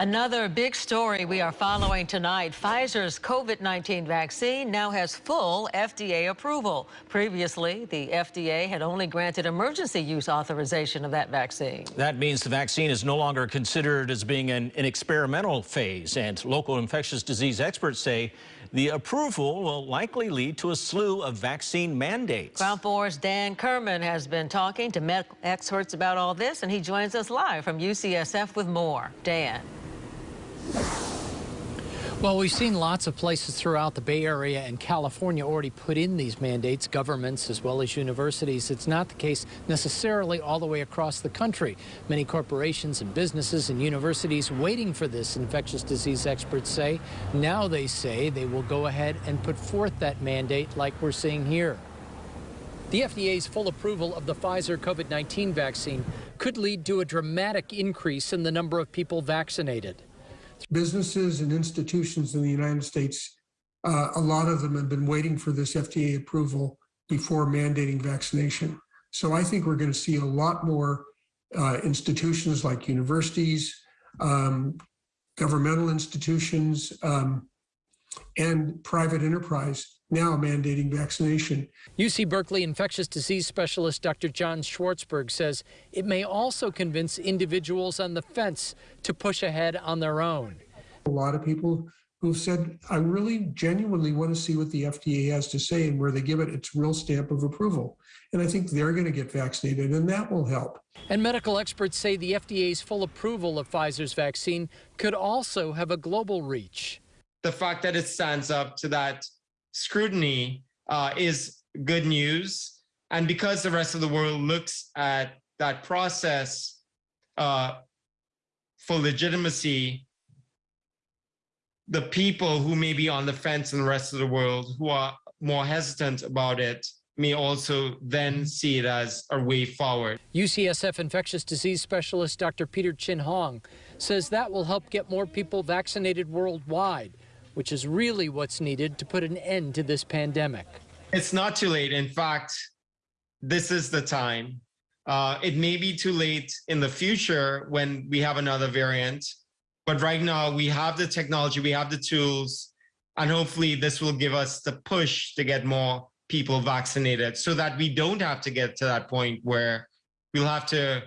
Another big story we are following tonight. Pfizer's COVID-19 vaccine now has full FDA approval. Previously, the FDA had only granted emergency use authorization of that vaccine. That means the vaccine is no longer considered as being an, an experimental phase, and local infectious disease experts say the approval will likely lead to a slew of vaccine mandates. KRON 4's Dan Kerman has been talking to medical experts about all this, and he joins us live from UCSF with more. Dan. Well, we've seen lots of places throughout the Bay Area and California already put in these mandates, governments as well as universities. It's not the case necessarily all the way across the country. Many corporations and businesses and universities waiting for this, infectious disease experts say. Now they say they will go ahead and put forth that mandate like we're seeing here. The FDA's full approval of the Pfizer COVID-19 vaccine could lead to a dramatic increase in the number of people vaccinated. Businesses and institutions in the United States, uh, a lot of them have been waiting for this FDA approval before mandating vaccination. So I think we're going to see a lot more uh, institutions like universities, um, governmental institutions, um, and private enterprise now mandating vaccination. UC Berkeley infectious disease specialist Dr. John Swartzberg says it may also convince individuals on the fence to push ahead on their own. A lot of people who've said, I really genuinely want to see what the FDA has to say and where they give it its real stamp of approval. And I think they're going to get vaccinated, and that will help. And medical experts say the FDA's full approval of Pfizer's vaccine could also have a global reach. The fact that it stands up to that scrutiny uh, is good news. And because the rest of the world looks at that process uh, for legitimacy, the people who may be on the fence in the rest of the world who are more hesitant about it may also then see it as a way forward. UCSF infectious disease specialist Dr. Peter Chin Hong says that will help get more people vaccinated worldwide which is really what's needed to put an end to this pandemic. It's not too late. In fact, this is the time. Uh, it may be too late in the future when we have another variant, but right now we have the technology, we have the tools, and hopefully this will give us the push to get more people vaccinated so that we don't have to get to that point where we'll have to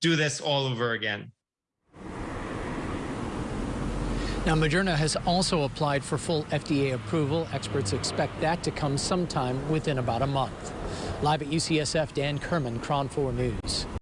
do this all over again. Now, Moderna has also applied for full FDA approval. Experts expect that to come sometime within about a month. Live at UCSF, Dan Kerman, KRON 4 News.